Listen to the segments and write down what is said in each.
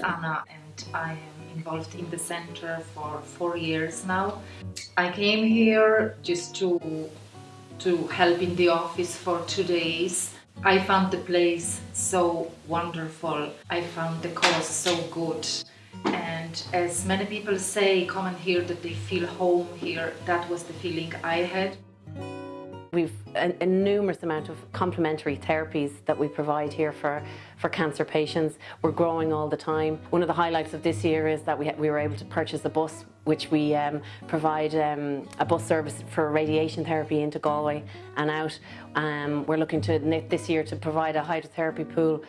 Anna and I am involved in the center for four years now. I came here just to to help in the office for two days. I found the place so wonderful. I found the cause so good. And as many people say, come and hear that they feel home here, that was the feeling I had. We've a, a, numerous amount of complementary therapies that we provide here for, for cancer patients. We're growing all the time. One of the highlights of this year is that we, we were able to purchase a bus which we um, provide um, a bus service for radiation therapy into Galway and out. Um, we're looking to this year to provide a hydrotherapy pool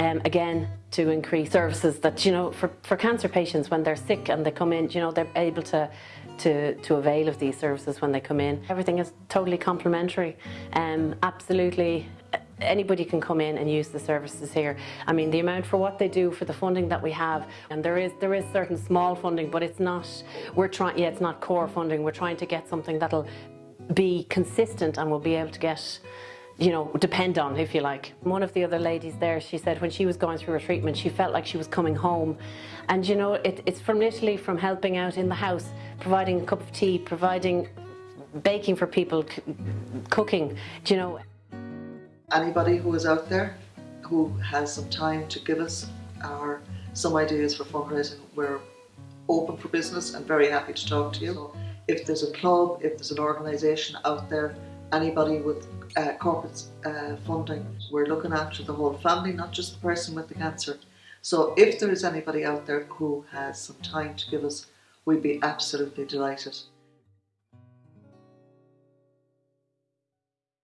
um, again to increase services that you know for, for cancer patients when they're sick and they come in you know they're able to to, to avail of these services when they come in. Everything is totally complementary. Um, absolutely anybody can come in and use the services here. I mean, the amount for what they do, for the funding that we have, and there is there is certain small funding, but it's not, we're trying, yeah, it's not core funding. We're trying to get something that'll be consistent and we'll be able to get you know, depend on, if you like. One of the other ladies there, she said when she was going through her treatment, she felt like she was coming home. And you know, it, it's from literally from helping out in the house, providing a cup of tea, providing baking for people, cooking, you know. Anybody who is out there who has some time to give us our some ideas for fundraising, we're open for business and very happy to talk to you. So if there's a club, if there's an organisation out there, anybody with uh, corporate uh, funding. We're looking after the whole family, not just the person with the cancer. So if there is anybody out there who has some time to give us, we'd be absolutely delighted.